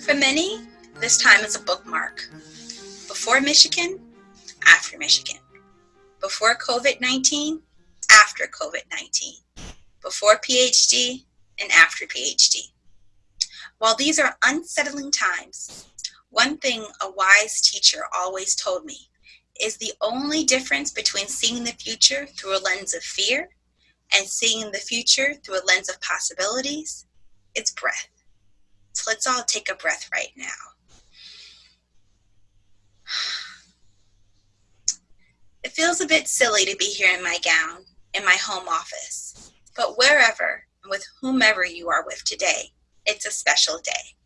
For many, this time is a bookmark. Before Michigan, after Michigan. Before COVID-19, after COVID-19. Before PhD, and after PhD. While these are unsettling times, one thing a wise teacher always told me is the only difference between seeing the future through a lens of fear and seeing the future through a lens of possibilities, it's breath. So let's all take a breath right now. It feels a bit silly to be here in my gown, in my home office, but wherever and with whomever you are with today, it's a special day.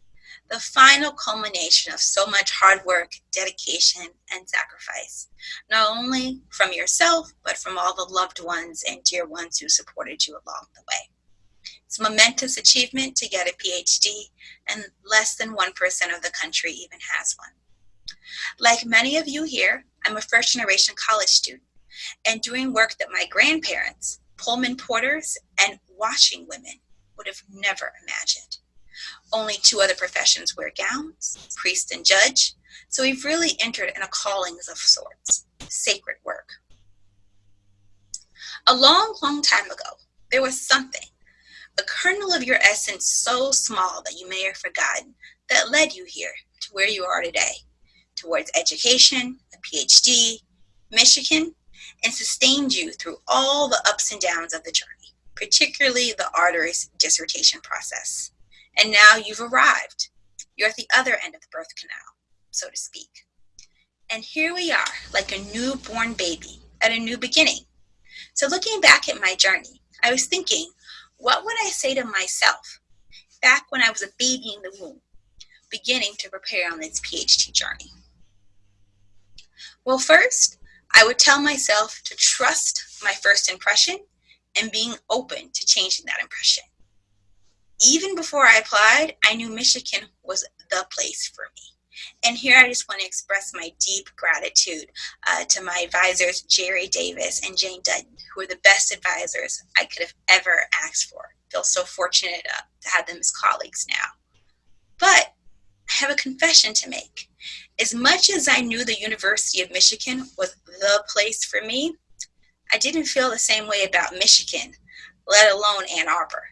The final culmination of so much hard work, dedication, and sacrifice, not only from yourself, but from all the loved ones and dear ones who supported you along the way. It's a momentous achievement to get a PhD, and less than 1% of the country even has one. Like many of you here, I'm a first generation college student and doing work that my grandparents, Pullman porters, and washing women would have never imagined. Only two other professions wear gowns, priest and judge, so we've really entered in a callings of sorts, sacred work. A long, long time ago, there was something, a kernel of your essence so small that you may have forgotten, that led you here to where you are today, towards education, a PhD, Michigan, and sustained you through all the ups and downs of the journey particularly the arduous dissertation process. And now you've arrived. You're at the other end of the birth canal, so to speak. And here we are, like a newborn baby at a new beginning. So looking back at my journey, I was thinking, what would I say to myself back when I was a baby in the womb, beginning to prepare on this PhD journey? Well, first, I would tell myself to trust my first impression and being open to changing that impression. Even before I applied, I knew Michigan was the place for me. And here I just want to express my deep gratitude uh, to my advisors, Jerry Davis and Jane Dutton, who are the best advisors I could have ever asked for. I feel so fortunate uh, to have them as colleagues now. But I have a confession to make. As much as I knew the University of Michigan was the place for me, I didn't feel the same way about Michigan, let alone Ann Arbor.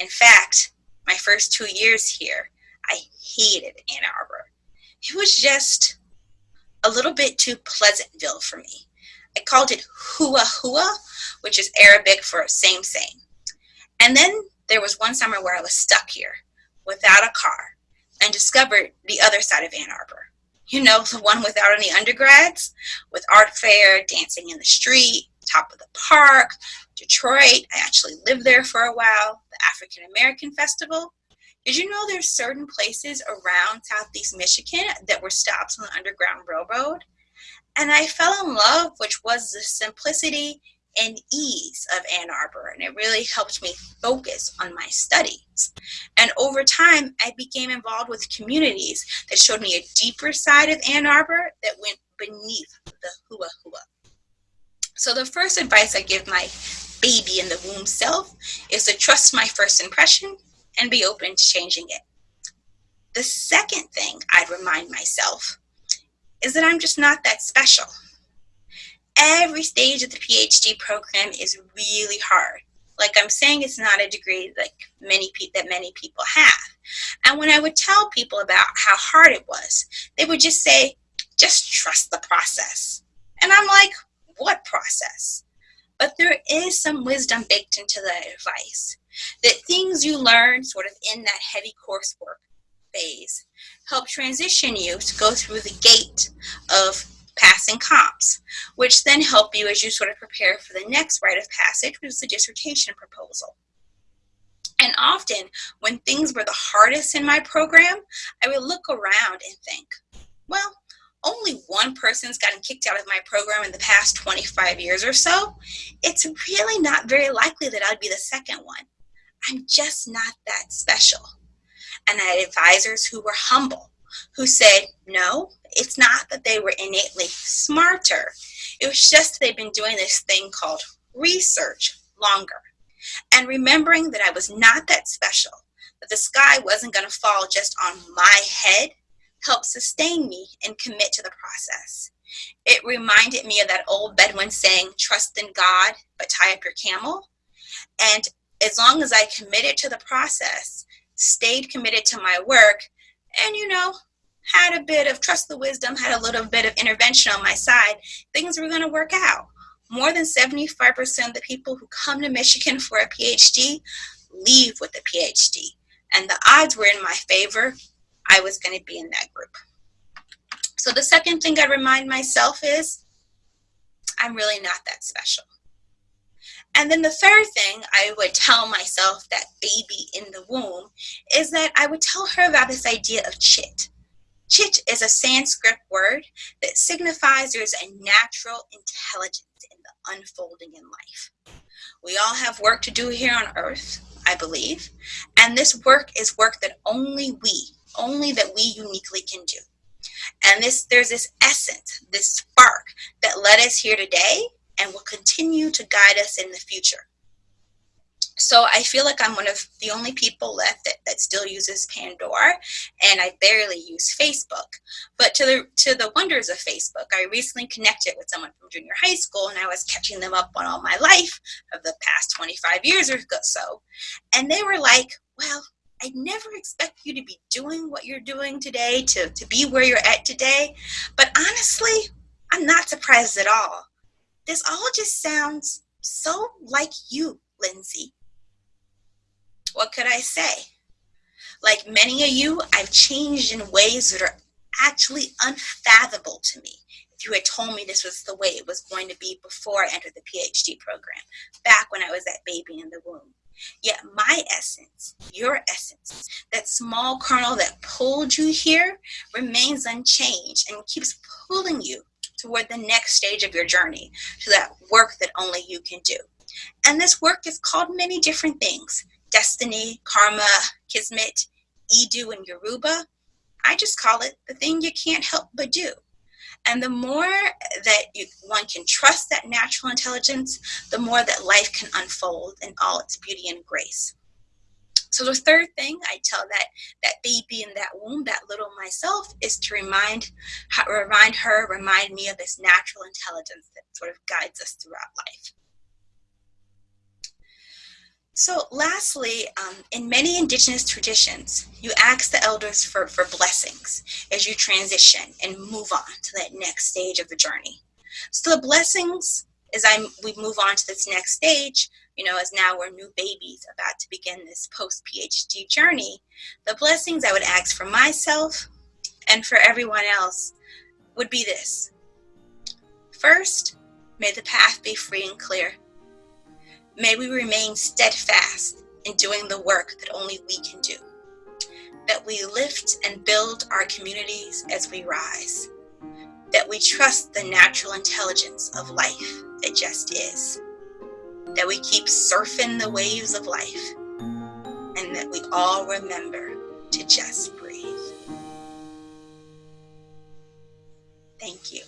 In fact, my first two years here, I hated Ann Arbor. It was just a little bit too Pleasantville for me. I called it hua hua, which is Arabic for same same. And then there was one summer where I was stuck here without a car and discovered the other side of Ann Arbor. You know, the one without any undergrads, with art fair, dancing in the street, top of the park, Detroit. I actually lived there for a while, the African American Festival. Did you know there's certain places around Southeast Michigan that were stops on the Underground Railroad? And I fell in love, which was the simplicity and ease of Ann Arbor, and it really helped me focus on my studies. And over time, I became involved with communities that showed me a deeper side of Ann Arbor that went beneath the hua hua. So the first advice I give my baby in the womb self is to trust my first impression and be open to changing it. The second thing I'd remind myself is that I'm just not that special. Every stage of the PhD program is really hard. Like I'm saying, it's not a degree like many that many people have. And when I would tell people about how hard it was, they would just say, just trust the process. And I'm like, what process. But there is some wisdom baked into the advice that things you learn sort of in that heavy coursework phase help transition you to go through the gate of passing comps, which then help you as you sort of prepare for the next rite of passage, which is the dissertation proposal. And often, when things were the hardest in my program, I would look around and think, well, only one person's gotten kicked out of my program in the past 25 years or so, it's really not very likely that I'd be the second one. I'm just not that special. And I had advisors who were humble, who said, no, it's not that they were innately smarter. It was just they'd been doing this thing called research longer. And remembering that I was not that special, that the sky wasn't going to fall just on my head, helped sustain me and commit to the process. It reminded me of that old Bedouin saying, trust in God, but tie up your camel. And as long as I committed to the process, stayed committed to my work, and you know, had a bit of trust the wisdom, had a little bit of intervention on my side, things were going to work out. More than 75% of the people who come to Michigan for a PhD leave with a PhD. And the odds were in my favor. I was going to be in that group. So the second thing I remind myself is I'm really not that special. And then the third thing I would tell myself, that baby in the womb, is that I would tell her about this idea of chit. Chit is a Sanskrit word that signifies there's a natural intelligence in the unfolding in life. We all have work to do here on earth, I believe, and this work is work that only we, only that we uniquely can do. And this there's this essence, this spark that led us here today and will continue to guide us in the future. So I feel like I'm one of the only people left that, that still uses Pandora, and I barely use Facebook. But to the to the wonders of Facebook, I recently connected with someone from junior high school, and I was catching them up on all my life of the past 25 years or so, and they were like, "Well, I never expect you to be doing what you're doing today, to, to be where you're at today. But honestly, I'm not surprised at all. This all just sounds so like you, Lindsay. What could I say? Like many of you, I've changed in ways that are actually unfathomable to me. If you had told me this was the way it was going to be before I entered the PhD program, back when I was that baby in the womb. Yet my essence, your essence, that small kernel that pulled you here remains unchanged and keeps pulling you toward the next stage of your journey to that work that only you can do. And this work is called many different things destiny, karma, kismet, Edu, and Yoruba. I just call it the thing you can't help but do. And the more that you, one can trust that natural intelligence, the more that life can unfold in all its beauty and grace. So the third thing I tell that that baby in that womb, that little myself, is to remind remind her, remind me of this natural intelligence that sort of guides us throughout life. So lastly, um, in many indigenous traditions, you ask the elders for, for blessings as you transition and move on to that next stage of the journey. So the blessings, as I we move on to this next stage, you know, as now we're new babies about to begin this post-PhD journey, the blessings I would ask for myself and for everyone else would be this. First, may the path be free and clear May we remain steadfast in doing the work that only we can do, that we lift and build our communities as we rise, that we trust the natural intelligence of life that just is, that we keep surfing the waves of life, and that we all remember to just breathe. Thank you.